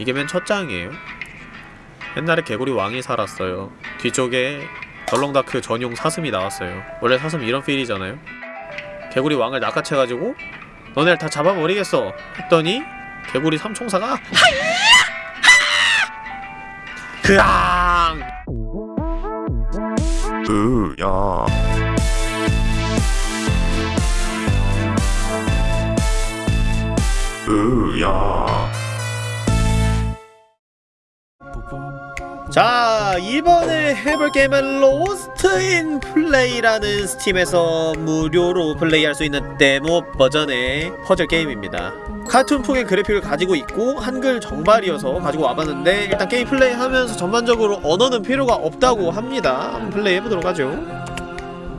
이게 맨 첫 장이에요. 옛날에 개구리 왕이 살았어요. 뒤쪽에 덜렁다크 전용 사슴이 나왔어요. 원래 사슴 이런 필이잖아요. 개구리 왕을 낚아채가지고 너네를 다 잡아버리겠어 했더니 개구리 삼총사가 그앙 으야 으야 자 이번에 해볼 게임은 Lost in Play라는 스팀에서 무료로 플레이할 수 있는 데모 버전의 퍼즐 게임입니다. 카툰풍의 그래픽을 가지고 있고 한글 정발이어서 가지고 와봤는데 일단 게임 플레이하면서 전반적으로 언어는 필요가 없다고 합니다. 한번 플레이해보도록 하죠.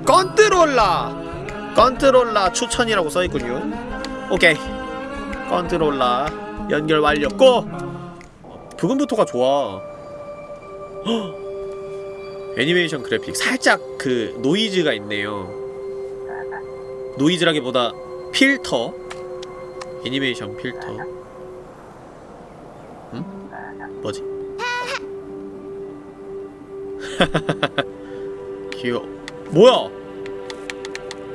컨트롤라 컨트롤라 추천이라고 써있군요. 오케이. 컨트롤라 연결 완료. 고! 부금부터가 좋아 헉! 애니메이션 그래픽 살짝 그 노이즈가 있네요 노이즈라기보다 필터 애니메이션 필터 응? 뭐지? 귀여워 뭐야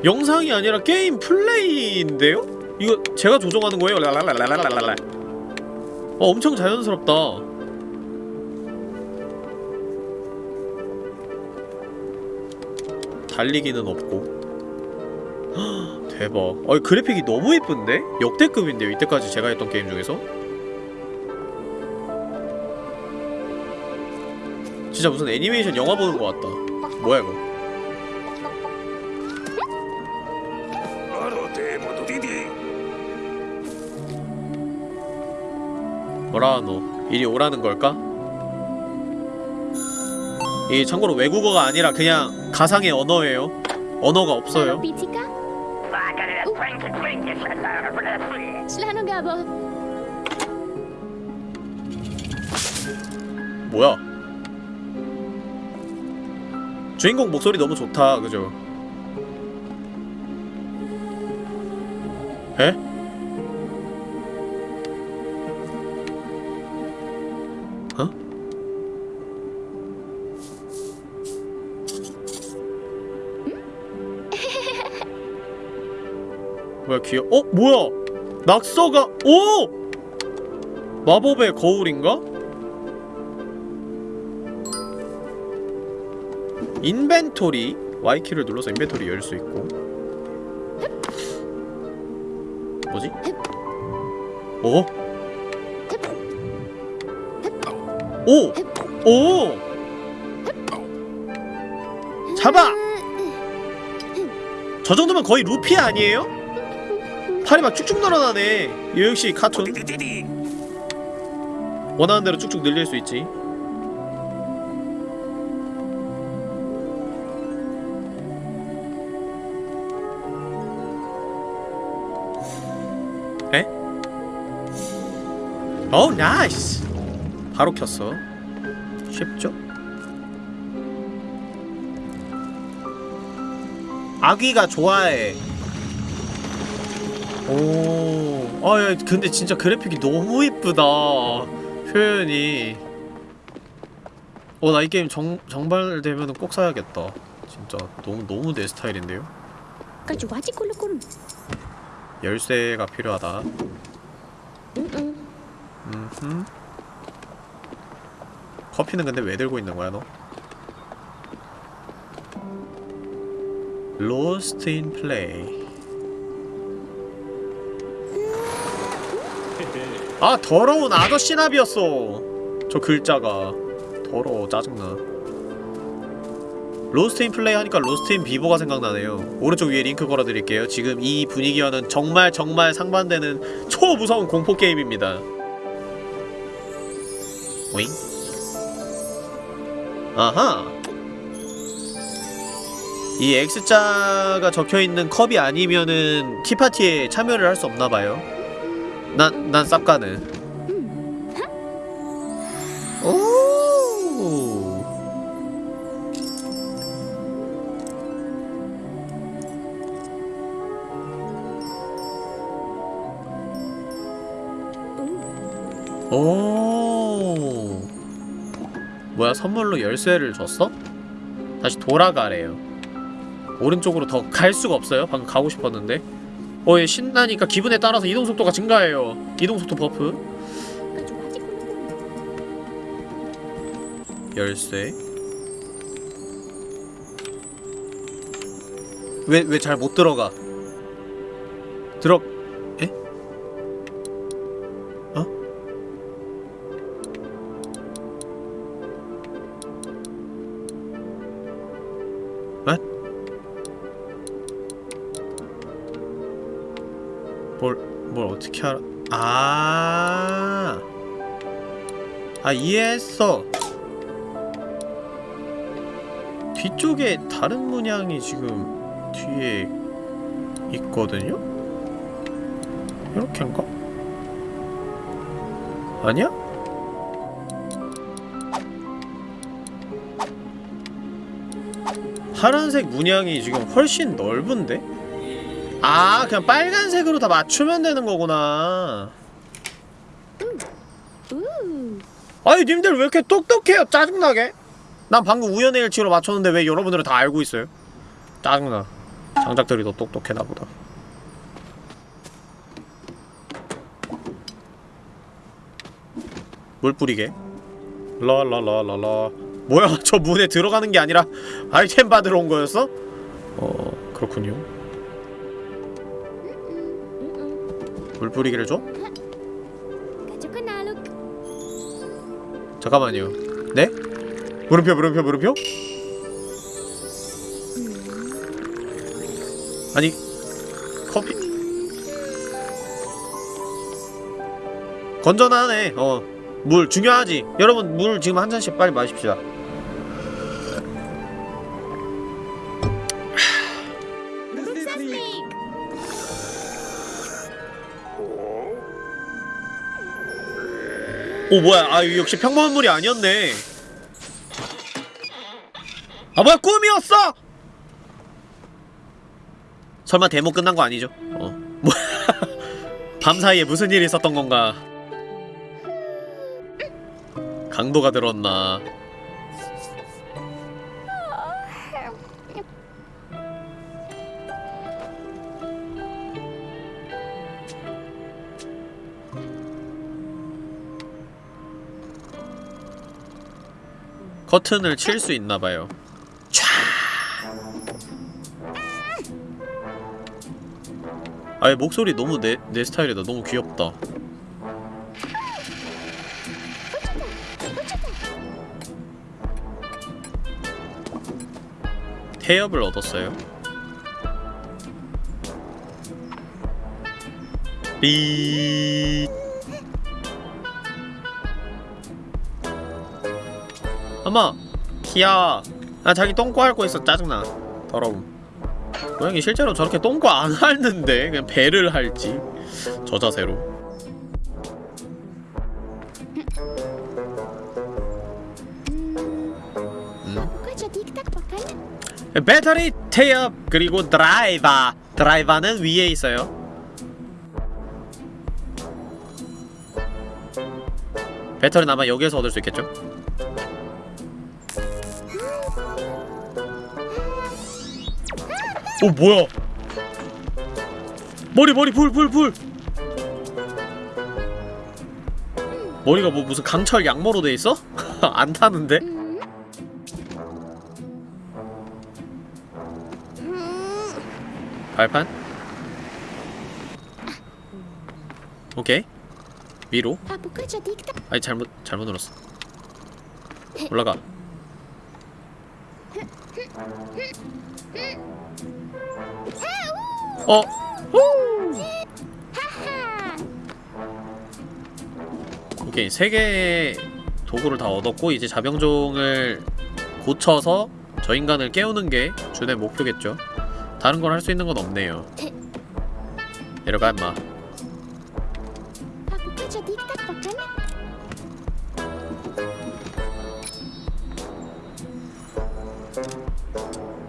영상이 아니라 게임 플레이인데요? 이거 제가 조정하는 거예요? 랄랄랄랄랄랄랄 어 엄청 자연스럽다 달리기는 없고. 대박. 아 그래픽이 너무 예쁜데? 역대급인데요 이때까지 제가 했던 게임 중에서? 진짜 무슨 애니메이션 영화 보는 것 같다. 뭐야 이거? 뭐라 너 이리 오라는 걸까? 이 참고로 외국어가 아니라 그냥 가상의 언어예요 언어가 없어요 gabo? 뭐야 주인공 목소리 너무 좋다 그죠? 에? 뭐야 귀여 어? 뭐야 낙서가 오! 마법의 거울인가? 인벤토리 Y키를 눌러서 인벤토리 열 수 있고 뭐지? 어? 오! 오! 잡아! 저 정도면 거의 루피 아니에요? 팔이 막 쭉쭉 늘어나네. 요 역시 카툰. 원하는 대로 쭉쭉 늘릴 수 있지. 에? 오 나이스. 바로 켰어. 쉽죠? 아귀가 좋아해. 오, 아, 야, 근데 진짜 그래픽이 너무 이쁘다. 표현이. 어, 나 이 게임 정, 정발되면 꼭 사야겠다. 진짜 너무 너무 내 스타일인데요. 열쇠가 필요하다. 음흠. 커피는 근데 왜 들고 있는 거야, 너? Lost in Play. 아 더러운 아저씨 나비였어. 저 글자가 더러워 짜증나. Lost in Play 하니까 Lost in Vivo가 생각나네요. 오른쪽 위에 링크 걸어드릴게요. 지금 이 분위기와는 정말 정말 상반되는 초무서운 공포게임입니다. 오잉? 아하! 이 X자가 적혀있는 컵이 아니면은 티파티에 참여를 할 수 없나봐요 난, 난 쌉가는 오 오! 오! 뭐야 선물로 열쇠를 줬어? 다시 돌아가래요. 오른쪽으로 더 갈 수가 없어요. 방금 가고 싶었는데 어 얘 신나니까 기분에 따라서 이동속도가 증가해요. 이동속도 buff. 열쇠? 왜 왜 잘 못 들어가? 들어 알아? 아, 아 이해했어. 뒤쪽에 다른 문양이 지금 뒤에 있거든요? 이렇게인가? 아니야? 파란색 문양이 지금 훨씬 넓은데? 아 그냥 빨간색으로 다 맞추면 되는 거구나. Uh. 아니 님들 왜 이렇게 똑똑해요? 짜증나게. 난 방금 우연의 일치로 맞췄는데 왜 여러분들은 다 알고 있어요? 짜증나. 장작들이 더 똑똑해 나 보다. 물 뿌리게. 라라라라라 뭐야? 저 문에 들어가는 게 아니라 아이템 받으러 온 거였어? 어 그렇군요 물 뿌리기를 줘? 잠깐만요 네? 물음표 물음표 물음표? 아니 커피 건전하네 어물 중요하지 여러분 물 지금 한 잔씩 빨리 마십시다 오 뭐야. 아 역시 평범한 물이 아니었네. 아 뭐야. 꿈이었어! 설마 데모 끝난 거 아니죠? 어. 뭐야. 밤 사이에 무슨 일이 있었던 건가? 강도가 들었나 커튼을 칠 수 있나봐요. 아예 목소리 너무 내, 내 스타일이다. 너무 귀엽다. 태엽을 얻었어요. 삐 엄마 귀여워. 아 자기 똥꼬 핥고 있어. 짜증나. 더러움. 고양이 실제로 저렇게 똥꼬 안 핥는데? 그냥 배를 핥지. 저 자세로. pakai. 배터리 태엽 그리고 드라이버. 드라이버는 위에 있어요. 배터리는 아마 여기에서 얻을 수 있겠죠? 오 뭐야 머리 머리 불 불 불 머리가 뭐 무슨 강철 양모로 돼 있어? 안 타는데? 발판? 오케이 위로? 아니 잘못 잘못 눌렀어 올라가 어. 오케이 세 개의 도구를 다 얻었고 이제 자병종을 고쳐서 저 인간을 깨우는 게 준의 목표겠죠 다른 걸 할 수 있는 건 없네요 내려가 임마?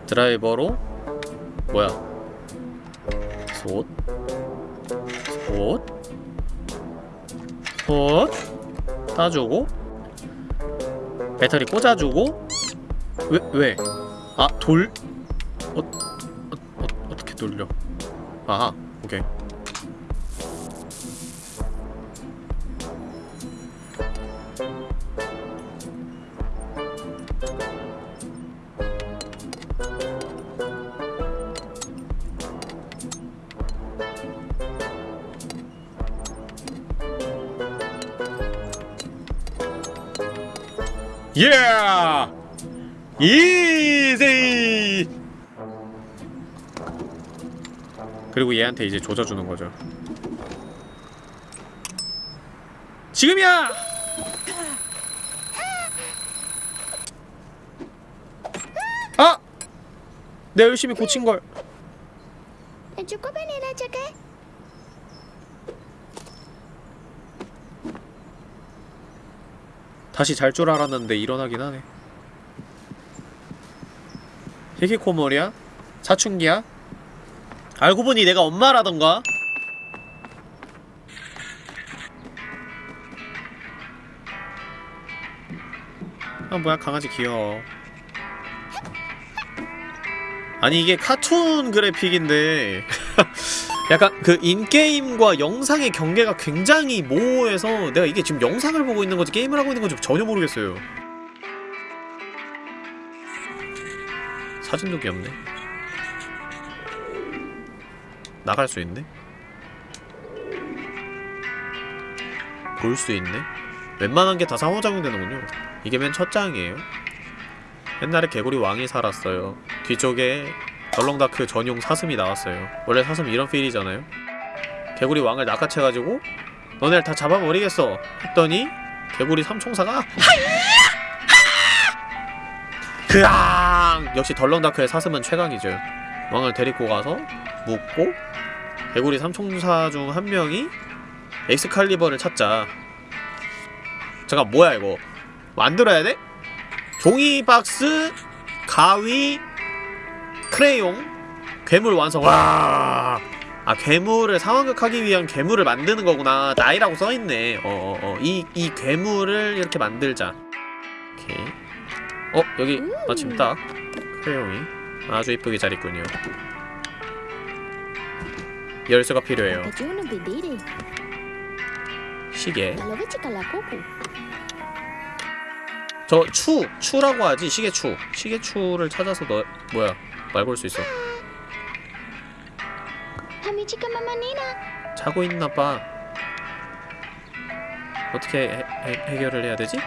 드라이버로 뭐야? 솥? 솥, 솥? 따주고? 배터리 꽂아주고? 왜 왜? 아 돌? 어, 어, 어 어떻게 돌려? 아하 예! 이지! 그리고 얘한테 이제 조져주는 거죠. 지금이야! 아! 내가 열심히 고친 걸. 다시 잘 줄 알았는데 일어나긴 하네. 히키코모리야? 사춘기야? 알고 보니 내가 엄마라던가? 아 뭐야 강아지 귀여워 아니 이게 카툰 그래픽인데 약간 그 인게임과 영상의 경계가 굉장히 모호해서 내가 이게 지금 영상을 보고 있는 건지 게임을 하고 있는 건지 전혀 모르겠어요. 사진도 귀엽네. 나갈 수 있네? 볼 수 있네? 웬만한 게 다 상호작용되는군요. 이게 맨 첫 장이에요. 옛날에 개구리 왕이 살았어요. 뒤쪽에 덜렁다크 전용 사슴이 나왔어요. 원래 사슴 이런 필이잖아요. 개구리 왕을 낚아채가지고 너네를 다 잡아버리겠어 했더니 개구리 삼총사가 그앙! 역시 덜렁다크의 사슴은 최강이죠. 왕을 데리고 가서 묻고 개구리 삼총사 중 한 명이 엑스칼리버를 찾자. 잠깐 뭐야 이거? 만들어야 돼? 종이 박스 가위 크레용? 괴물 완성. 와. 아 괴물을 상황극하기 위한 괴물을 만드는 거구나. 나이라고 써있네. 어어 어. 이, 이 괴물을 이렇게 만들자. 오케이. 어 여기 마침 딱 크레용이 아주 이쁘게 잘 있군요. 열쇠가 필요해요. 시계. 저 추! 추라고 하지. 시계추. 시계추를 찾아서 너 뭐야 말 걸 수 있어. 자고 있나봐 어떻게 해, 해, 해 결을 해야 되지?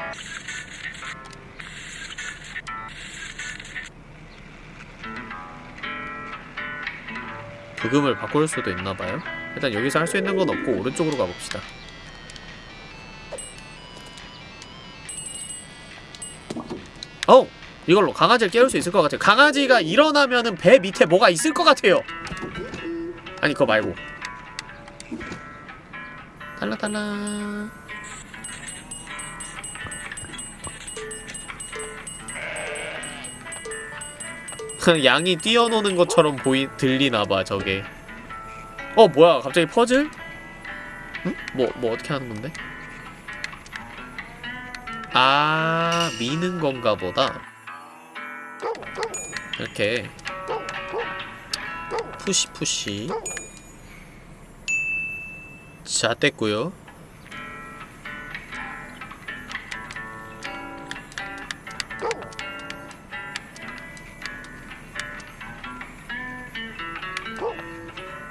부금을 바꿀 수도 있나봐요 일단 여기서 할 수 있는 건 없고 오른쪽으로 가봅시다 어! 이걸로 강아지를 깨울 수 있을 것 같아요 강아지가 일어나면은 배 밑에 뭐가 있을 것 같아요 아니 그거 말고 달라달라 양이 뛰어노는 것처럼 보이 들리나봐 저게 어 뭐야 갑자기 퍼즐? 응? 뭐, 뭐 어떻게 하는 건데? 아 미는 건가 보다 이렇게 푸시 푸시 자 됐고요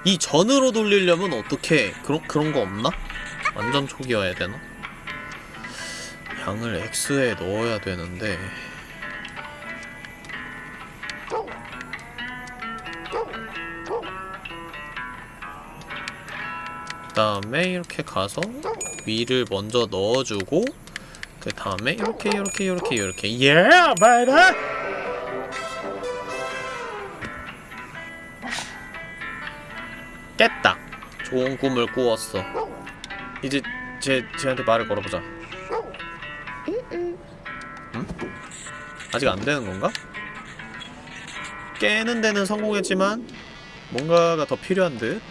이 전으로 돌리려면 어떻게 그런 그런 거 없나? 완전 초기화해야 되나? 양을 X에 넣어야 되는데 다음에 이렇게 가서 위를 먼저 넣어주고 그 다음에 이렇게 이렇게 이렇게 이렇게. 예 바이바이 깼다. 좋은 꿈을 꾸었어. 이제 제, 쟤한테 말을 걸어보자. Mm-mm. 아직 안 되는 건가? 깨는 데는 성공했지만 뭔가가 더 필요한 듯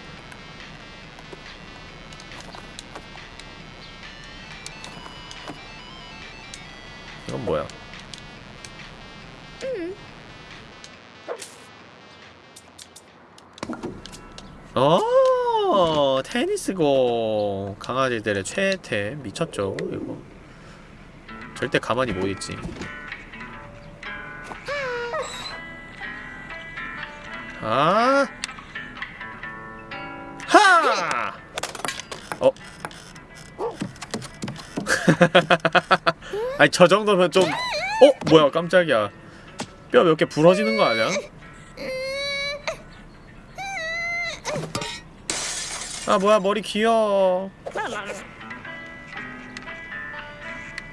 어 테니스공 강아지들의 최애템 미쳤죠 이거 절대 가만히 못 있지 아 하! 어? 아니 저 정도면 좀 어? 뭐야 깜짝이야 뼈 몇 개 부러지는 거 아니야? 아 뭐야 머리 귀여워.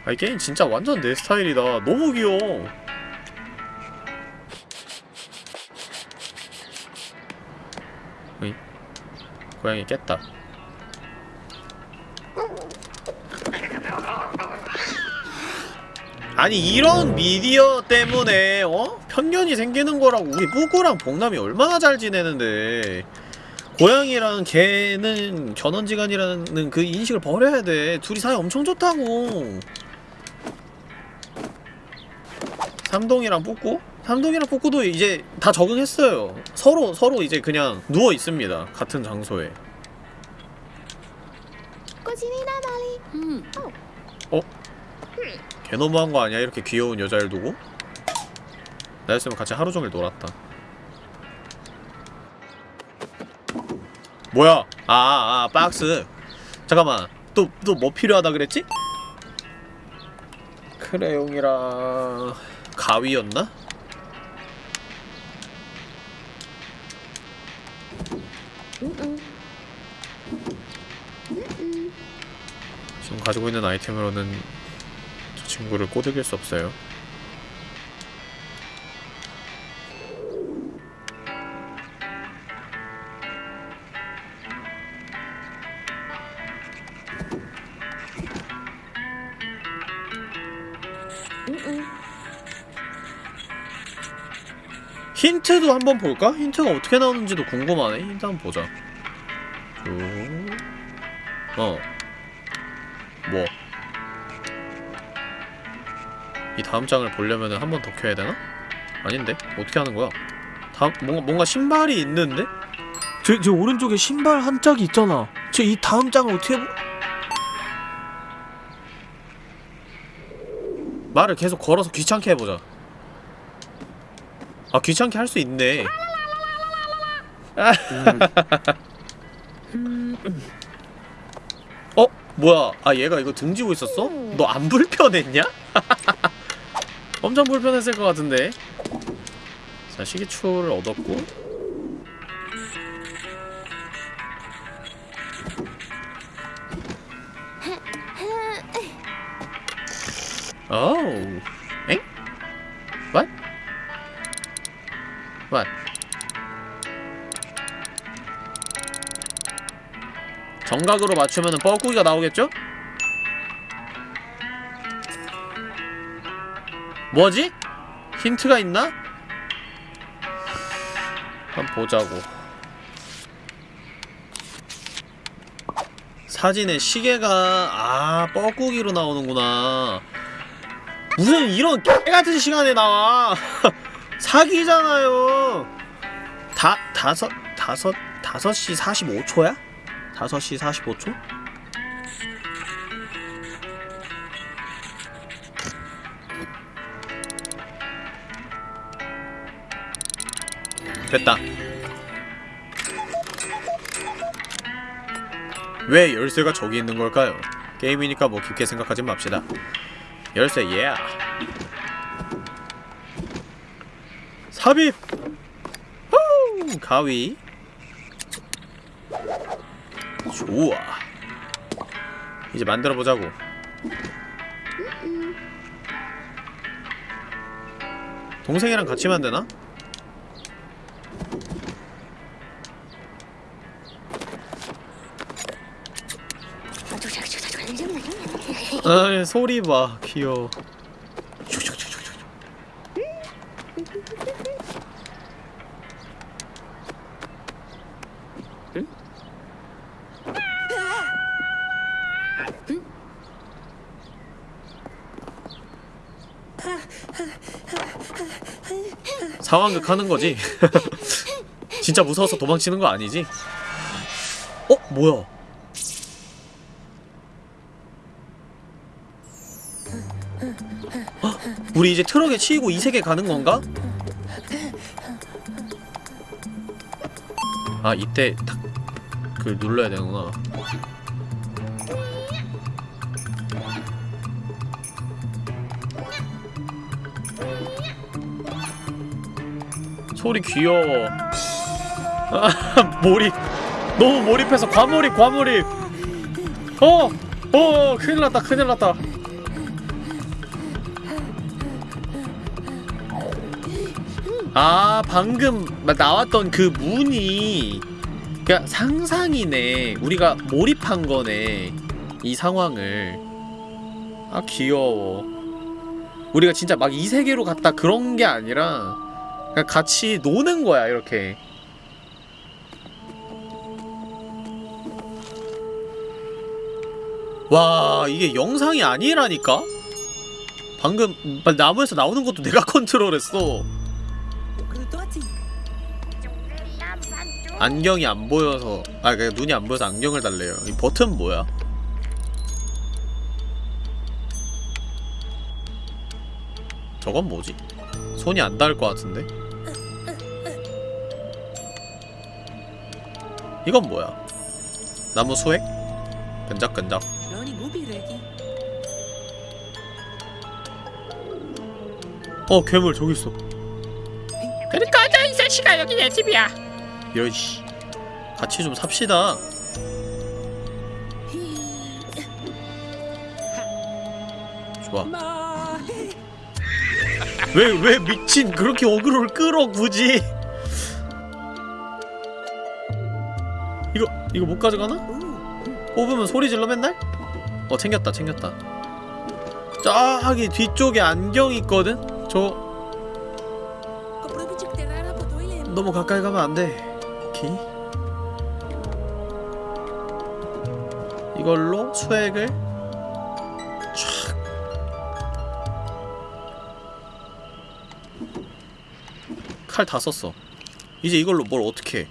아 이 게임 진짜 완전 내 스타일이다. 너무 귀여워. 으이 고양이 깼다. 아니 이런 미디어 때문에 어? 편견이 생기는 거라고. 우리 뿌꾸랑 봉남이 얼마나 잘 지내는데 고양이랑 개는 견원지간이라는 그 인식을 버려야 돼. 둘이 사이 엄청 좋다고. 삼동이랑 뿌꾸? 삼동이랑 뿌꾸도 이제 다 적응했어요. 서로 서로 이제 그냥 누워 있습니다. 같은 장소에. 음, 개 너무한 거 아니야? 이렇게 귀여운 여자를 두고? 나였으면 같이 하루 종일 놀았다 뭐야? 아, 아, 아 박스. 잠깐만. 또 또 뭐 필요하다 그랬지? 크레용이랑 가위였나? 지금 가지고 있는 아이템으로는 저 친구를 꼬드길 수 없어요 힌트도 한번 볼까? 힌트가 어떻게 나오는지도 궁금하네. 힌트 한번 보자. 쭉. 어. 뭐. 이 다음 장을 보려면 한번 더 켜야 되나? 아닌데? 어떻게 하는 거야? 다음, 뭔가, 뭔가 신발이 있는데? 저, 저 오른쪽에 신발 한 짝이 있잖아. 저이 다음 장을 어떻게. 보- 말을 계속 걸어서 귀찮게 해보자. 아 귀찮게 할 수 있네. 어 뭐야? 아 얘가 이거 등지고 있었어? 너 안 불편했냐? 엄청 불편했을 것 같은데. 자 시계추를 얻었고. 오우. What? 정각으로 맞추면 뻐꾸기가 나오겠죠? 뭐지? 힌트가 있나? 한번 보자고 사진에 시계가 아 뻐꾸기로 나오는구나 무슨 이런 개같은 시간에 나와 사기잖아요 다 다섯 다섯 다섯 시 45초야? 다섯 시 45초? 됐다 왜 열쇠가 저기 있는 걸까요? 게임이니까 뭐 깊게 생각하지 맙시다 열쇠 예 삽입 후! 가위 좋아 이제 만들어 보자고 동생이랑 같이 만드나? 아 소리 봐 귀여워 상황극 하는 거지? 진짜 무서워서 도망치는 거 아니지? 어? 뭐야? 헉, 우리 이제 트럭에 치이고 이 세계 가는 건가? 아 이때 딱그 눌러야 되는구나 소리 귀여워. 아 몰입. 너무 몰입해서 과몰입 과몰입. 어! 어 큰일 났다 큰일 났다. 아 방금 나왔던 그 문이 그니까 상상이네. 우리가 몰입한 거네 이 상황을. 아 귀여워. 우리가 진짜 막 이 세계로 갔다 그런 게 아니라 그냥 같이 노는 거야 이렇게 와 이게 영상이 아니라니까? 방금 나무에서 나오는 것도 내가 컨트롤했어 안경이 안 보여서 아 그냥 눈이 안 보여서 안경을 달래요 이 버튼 뭐야? 저건 뭐지? 손이 안 닿을 것 같은데? 이건 뭐야? 나무 수액? 끈적끈적 어 괴물 저기 있어. 그리 꺼져 이 자식아 여기 내 집이야. 이런 씨. 같이 좀 삽시다. 좋아. 왜왜 미친 그렇게 어그로를 끌어 굳이 이거 못 가져가나? 뽑으면 소리 질러 맨날? 어 챙겼다 챙겼다. 저기 뒤쪽에 안경 있거든? 저 너무 가까이 가면 안돼. 오케이. 이걸로 수액을 촥 칼 다 썼어. 이제 이걸로 뭘 어떻게 해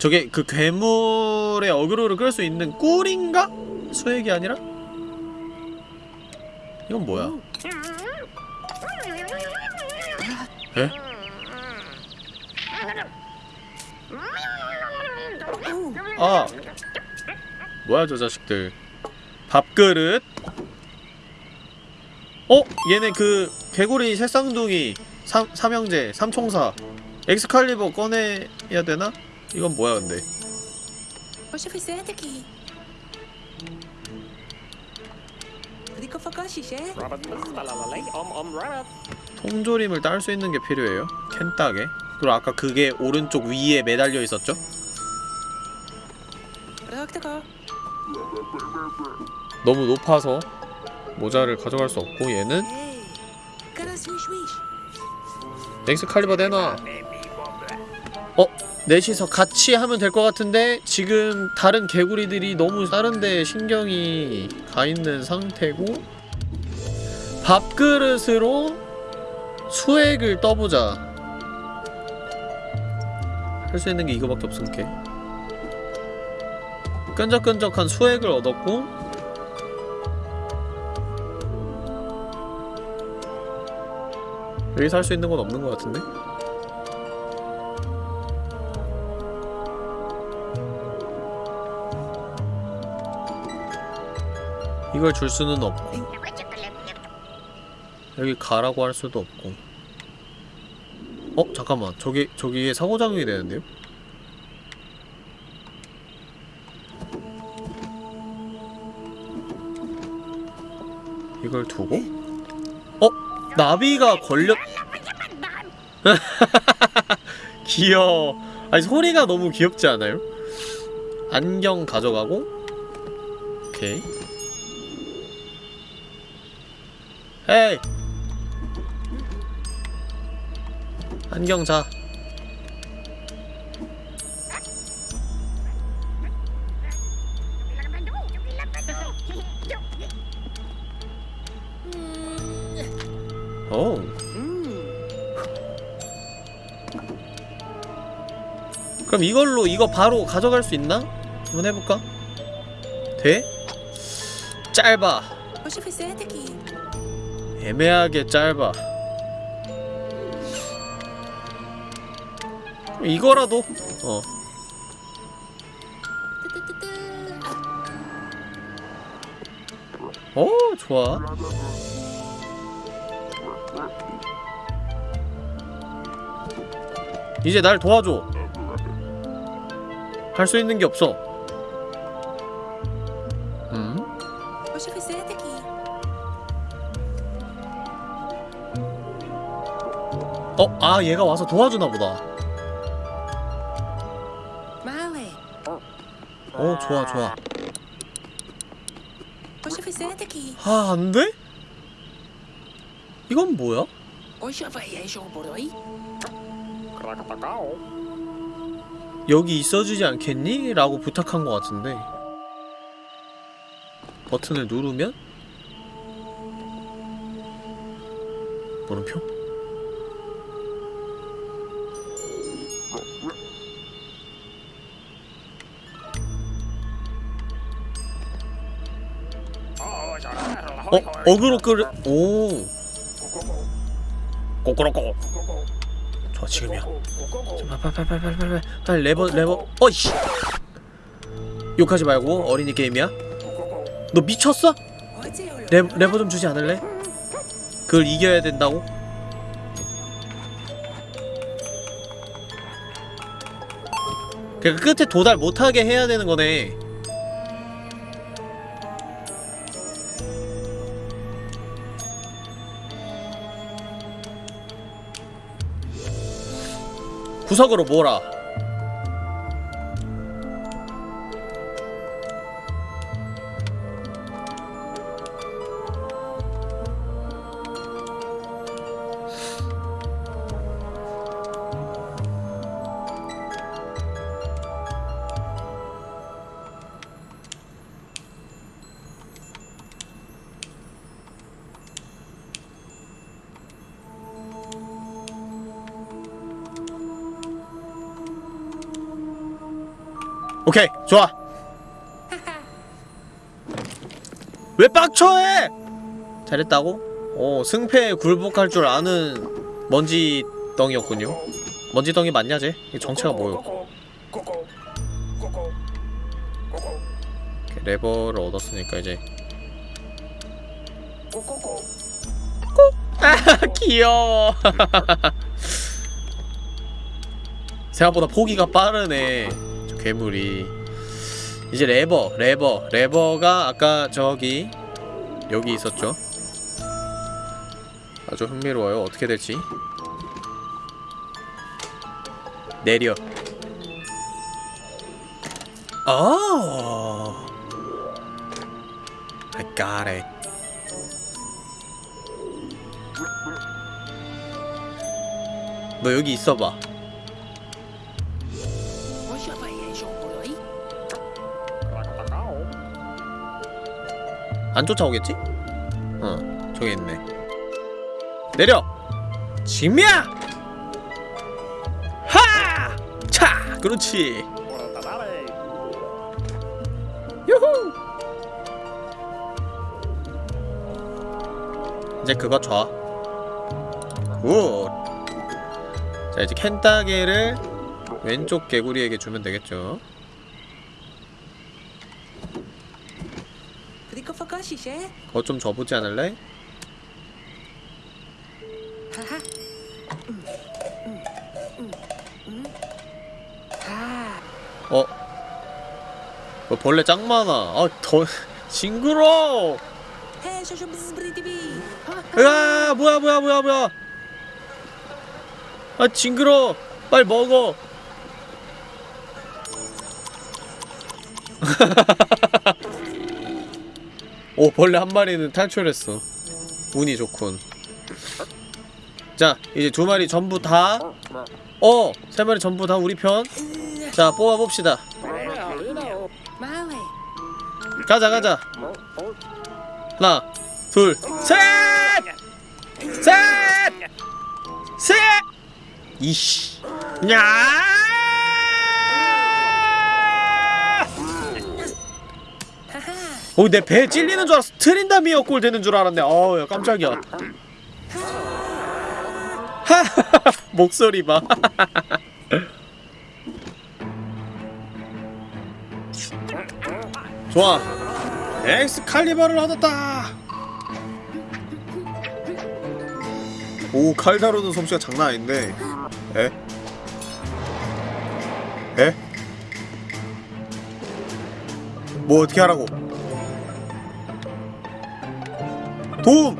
저게 그 괴물의 어그로를 끌 수 있는 꿀인가? 수액이 아니라? 이건 뭐야? 에? 아 뭐야 저 자식들 밥그릇 어? 얘네 그 개구리 새쌍둥이 삼, 삼형제 삼총사 엑스칼리버 꺼내야 되나? 이건 뭐야 근데 aqui? Rico? 통조림을 딸 수 있는 게 필요해요 캔 따게 그리고 아까 그게 오른쪽 위에 매달려 있었죠? 너무 높아서 모자를 가져갈 수 없고 얘는. Cara. 엑스칼리버 내놔 어? 넷이서 같이 하면 될 것 같은데 지금 다른 개구리들이 너무 다른 데 신경이 가 있는 상태고 밥그릇으로 수액을 떠보자 할 수 있는 게 이거밖에 없을게 끈적끈적한 수액을 얻었고 여기서 할 수 있는 건 없는 것 같은데? 이걸 줄 수는 없고 여기 가라고 할 수도 없고 어? 잠깐만 저기 저기에 상호작용이 되는데요? 이걸 두고? 어? 나비가 걸렸... 귀여워 아니 소리가 너무 귀엽지 않아요? 안경 가져가고 오케이 에이 안경 자 오. 음. 그럼 이걸로 이거 바로 가져갈 수 있나? 한번 해볼까? 돼? 짧아. 애매하게 짧아. 이거라도 어. 오 좋아 이제 날 도와줘 할 수 있는 게 없어 어? 아 얘가 와서 도와주나 보다. 어 좋아 좋아. 아 안돼? 이건 뭐야? 여기 있어주지 않겠니? 라고 부탁한 것 같은데 버튼을 누르면 물음표? 어? 어그로 끌.. 오. 꼬꼬로꼬. 좋아 지금이야. 빨리 빨리 빨리 빨리 빨리 빨리. 레버 레버. 어이씨. 욕하지 말고 어린이 게임이야? 너 미쳤어? 레, 레버 좀 주지 않을래? 그걸 이겨야 된다고? 그러니까 끝에 도달 못하게 해야 되는 거네 구석으로 몰아 좋아 왜 빡쳐해 잘했다고? 어 승패에 굴복할 줄 아는 먼지덩이였군요 먼지덩이 맞냐 쟤? 이 정체가 뭐요? 레버를 얻었으니까 이제 아 귀여워 생각보다 포기가 빠르네 저 괴물이 이제 레버 레버. 레버가 아까 저기 여기 있었죠? 아주 흥미로워요. 어떻게 될지. 내려. 어 I got it. 너 여기 있어봐 안 쫓아오겠지? 어, 저기 있네. 내려! 지금이야! 하! 차! 그렇지! 유후! 이제 그거 줘. Good! 자, 이제 캔따개를 왼쪽 개구리에게 주면 되겠죠. 에? 그거 좀 줘보지 않을래? 아, 어? 어 벌레 짱 많아. 아, 더 징그러. 으아, 뭐야, 뭐야, 뭐야, 뭐야. 아, 징그러. 빨리 먹어. 오, 벌레 한 마리는 탈출했어. 운이 좋군. 자, 이제 두 마리 전부 다. 어, 세 마리 전부 다 우리 편. 자, 뽑아 봅시다. Marley. 가자 가자 하나 둘 셋 셋 셋 이씨 야 어, 내배 찔리는 줄 알았어. 트린다미어 꼴 되는 줄 알았네. 어우, 야, 깜짝이야. 목소리 봐. 좋아. 엑스칼리버를 얻었다. 오, 칼 다루는 솜씨가 장난 아닌데. 에? 에? 뭐 어떻게 하라고? 도움!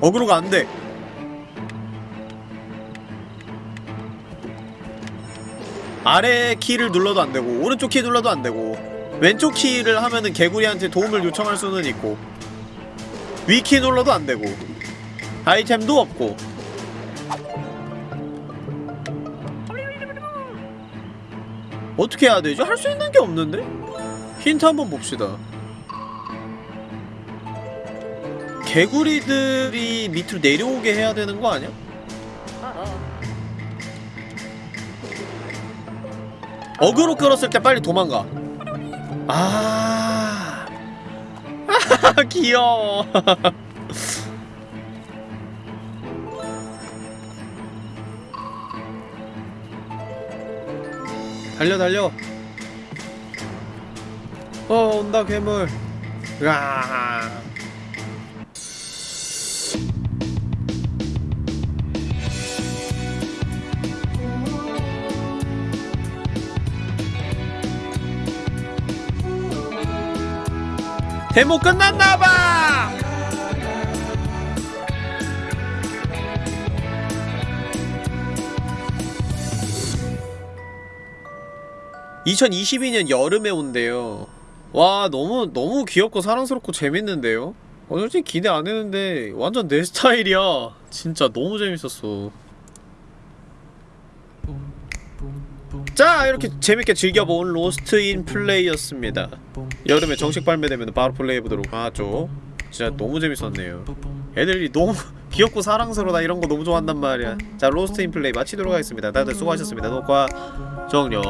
어그로가 안 돼. 아래 키를 눌러도 안 되고 오른쪽 키 눌러도 안 되고 왼쪽 키를 하면은 개구리한테 도움을 요청할 수는 있고 위 키 눌러도 안 되고 아이템도 없고 어떻게 해야 되죠? 할 수 있는 게 없는데? 힌트 한번 봅시다. 개구리들이 밑으로 내려오게 해야 되는 거 아니야? 어그로 끌었을 때 빨리 도망가. 아, 귀여워. 달려 달려. 어 온다 괴물. 으아. 데모 끝났나봐! 2022년 여름에 온대요. 와, 너무, 너무 귀엽고 사랑스럽고 재밌는데요? 어, 솔직히 기대 안 했는데, 완전 내 스타일이야. 진짜 너무 재밌었어. 자, 이렇게 재밌게 즐겨본 Lost in Play였습니다. 여름에 정식 발매되면 바로 플레이해보도록 하죠. 진짜 너무 재밌었네요. 애들이 너무 귀엽고 사랑스럽다 이런 거 너무 좋아한단 말이야. 자, Lost in Play 마치도록 하겠습니다. 다들 수고하셨습니다. 녹화 종료.